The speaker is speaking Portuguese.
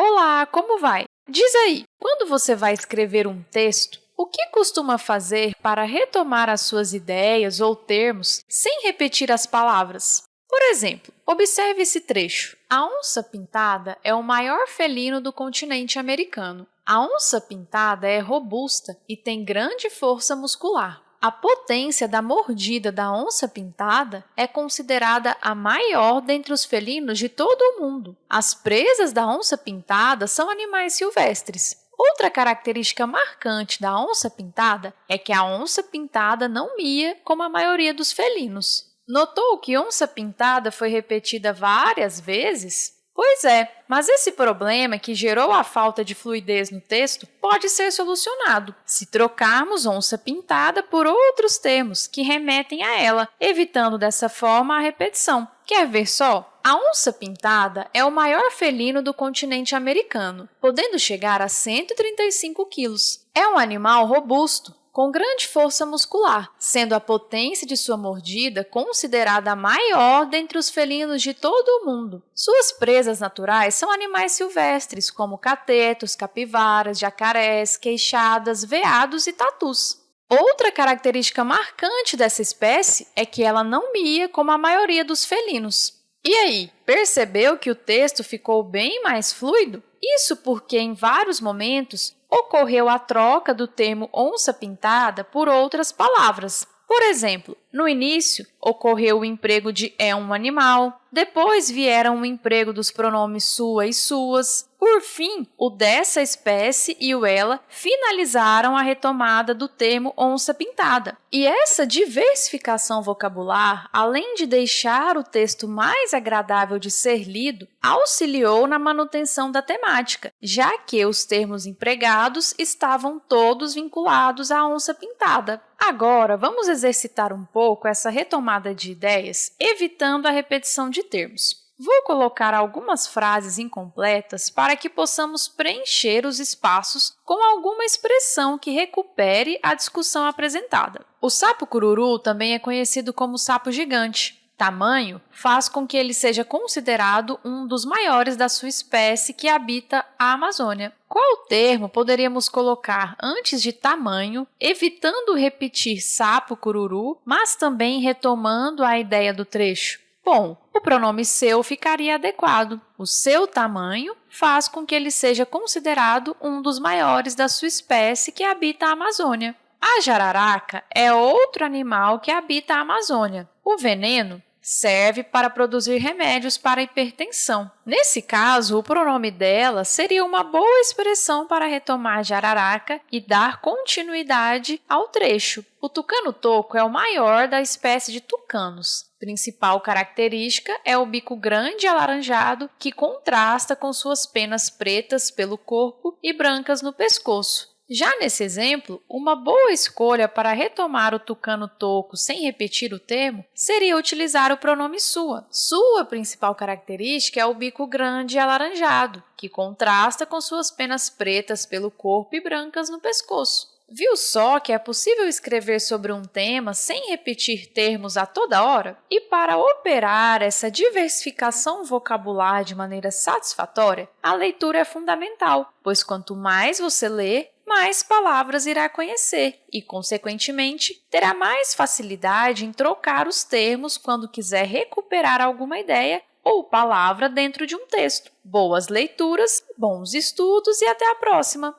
Olá, como vai? Diz aí, quando você vai escrever um texto, o que costuma fazer para retomar as suas ideias ou termos sem repetir as palavras? Por exemplo, observe esse trecho. A onça pintada é o maior felino do continente americano. A onça pintada é robusta e tem grande força muscular. A potência da mordida da onça pintada é considerada a maior dentre os felinos de todo o mundo. As presas da onça pintada são animais silvestres. Outra característica marcante da onça pintada é que a onça pintada não mia como a maioria dos felinos. Notou que onça pintada foi repetida várias vezes? Pois é, mas esse problema que gerou a falta de fluidez no texto pode ser solucionado se trocarmos onça pintada por outros termos que remetem a ela, evitando dessa forma a repetição. Quer ver só? A onça pintada é o maior felino do continente americano, podendo chegar a 135 quilos. É um animal robusto, com grande força muscular, sendo a potência de sua mordida considerada a maior dentre os felinos de todo o mundo. Suas presas naturais são animais silvestres, como catetos, capivaras, jacarés, queixadas, veados e tatus. Outra característica marcante dessa espécie é que ela não mia como a maioria dos felinos. E aí, percebeu que o texto ficou bem mais fluido? Isso porque, em vários momentos, ocorreu a troca do termo onça pintada por outras palavras. Por exemplo, no início, ocorreu o emprego de é um animal, depois vieram o emprego dos pronomes sua e suas, por fim, o dessa espécie e o ela finalizaram a retomada do termo onça pintada. E essa diversificação vocabular, além de deixar o texto mais agradável de ser lido, auxiliou na manutenção da temática, já que os termos empregados estavam todos vinculados à onça pintada. Agora, vamos exercitar um pouco essa retomada de ideias, evitando a repetição de termos. Vou colocar algumas frases incompletas para que possamos preencher os espaços com alguma expressão que recupere a discussão apresentada. O sapo cururu também é conhecido como sapo gigante. Tamanho faz com que ele seja considerado um dos maiores da sua espécie que habita a Amazônia. Qual termo poderíamos colocar antes de tamanho, evitando repetir sapo cururu, mas também retomando a ideia do trecho? Bom, o pronome seu ficaria adequado. O seu tamanho faz com que ele seja considerado um dos maiores da sua espécie que habita a Amazônia. A jararaca é outro animal que habita a Amazônia. O veneno serve para produzir remédios para hipertensão. Nesse caso, o pronome dela seria uma boa expressão para retomar jararaca e dar continuidade ao trecho. O tucano-toco é o maior da espécie de tucanos. Principal característica é o bico grande e alaranjado que contrasta com suas penas pretas pelo corpo e brancas no pescoço. Já nesse exemplo, uma boa escolha para retomar o tucano toco sem repetir o termo seria utilizar o pronome sua. Sua principal característica é o bico grande e alaranjado, que contrasta com suas penas pretas pelo corpo e brancas no pescoço. Viu só que é possível escrever sobre um tema sem repetir termos a toda hora? E para operar essa diversificação vocabular de maneira satisfatória, a leitura é fundamental, pois quanto mais você lê, mais palavras irá conhecer e, consequentemente, terá mais facilidade em trocar os termos quando quiser recuperar alguma ideia ou palavra dentro de um texto. Boas leituras, bons estudos e até a próxima!